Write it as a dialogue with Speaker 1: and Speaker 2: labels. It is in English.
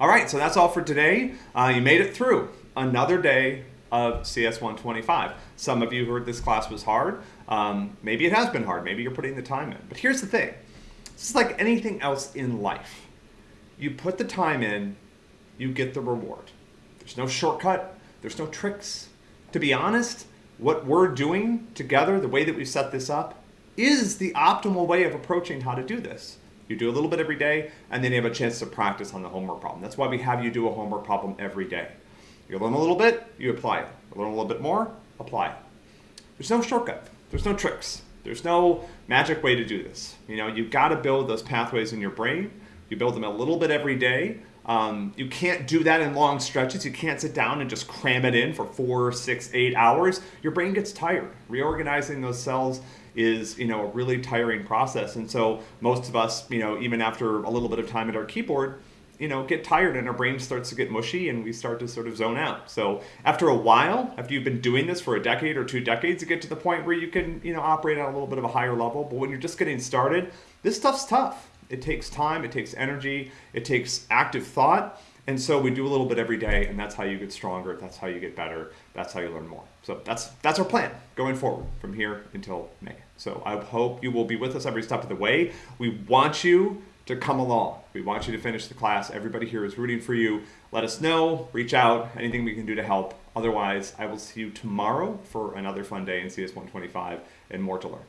Speaker 1: All right, so that's all for today. Uh, you made it through another day of CS 125. Some of you heard this class was hard. Um, maybe it has been hard. Maybe you're putting the time in. But here's the thing. This is like anything else in life. You put the time in, you get the reward. There's no shortcut. There's no tricks. To be honest, what we're doing together, the way that we've set this up, is the optimal way of approaching how to do this. You do a little bit every day, and then you have a chance to practice on the homework problem. That's why we have you do a homework problem every day. You learn a little bit, you apply it. You learn a little bit more, apply it. There's no shortcut. There's no tricks. There's no magic way to do this. You know, you've got to build those pathways in your brain. You build them a little bit every day. Um, you can't do that in long stretches. You can't sit down and just cram it in for four, six, eight hours. Your brain gets tired. Reorganizing those cells is, you know, a really tiring process. And so most of us, you know, even after a little bit of time at our keyboard, you know, get tired and our brain starts to get mushy and we start to sort of zone out. So after a while, after you've been doing this for a decade or two decades, you get to the point where you can, you know, operate at a little bit of a higher level. But when you're just getting started, this stuff's tough. It takes time, it takes energy, it takes active thought. And so we do a little bit every day, and that's how you get stronger. That's how you get better. That's how you learn more. So that's that's our plan going forward from here until May. So I hope you will be with us every step of the way. We want you to come along. We want you to finish the class. Everybody here is rooting for you. Let us know, reach out, anything we can do to help. Otherwise, I will see you tomorrow for another fun day in CS 125 and more to learn.